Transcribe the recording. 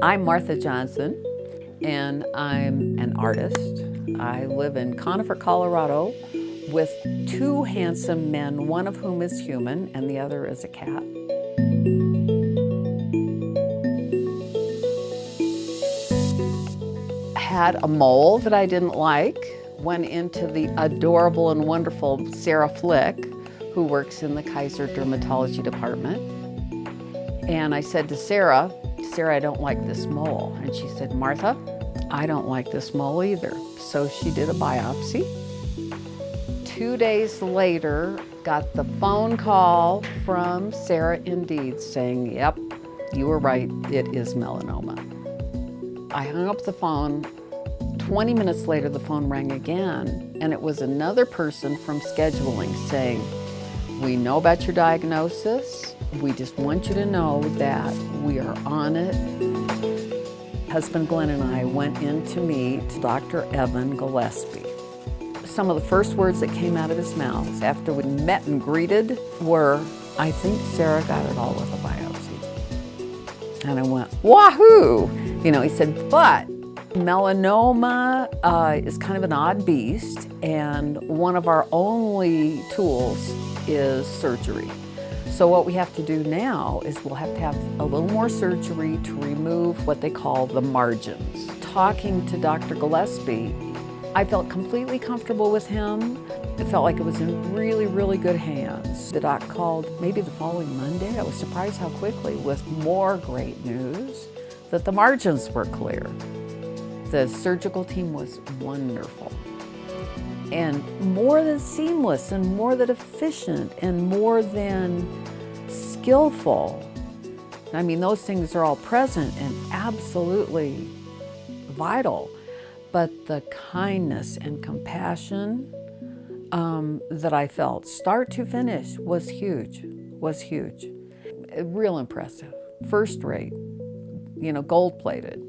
I'm Martha Johnson, and I'm an artist. I live in Conifer, Colorado, with two handsome men, one of whom is human and the other is a cat. Had a mole that I didn't like, went into the adorable and wonderful Sarah Flick, who works in the Kaiser Dermatology Department. And I said to Sarah, Sarah, I don't like this mole. And she said, Martha, I don't like this mole either. So she did a biopsy. Two days later, got the phone call from Sarah Indeed saying, yep, you were right, it is melanoma. I hung up the phone. 20 minutes later, the phone rang again, and it was another person from scheduling saying, we know about your diagnosis. We just want you to know that we are on it. Husband Glenn and I went in to meet Dr. Evan Gillespie. Some of the first words that came out of his mouth after we met and greeted were, I think Sarah got it all with a biopsy. And I went, wahoo! You know, he said, but melanoma uh, is kind of an odd beast and one of our only tools is surgery. So what we have to do now is we'll have to have a little more surgery to remove what they call the margins. Talking to Dr. Gillespie, I felt completely comfortable with him. It felt like it was in really, really good hands. The doc called maybe the following Monday. I was surprised how quickly with more great news that the margins were clear. The surgical team was wonderful and more than seamless and more than efficient and more than skillful. I mean, those things are all present and absolutely vital, but the kindness and compassion um, that I felt start to finish was huge, was huge. Real impressive, first rate, you know, gold plated.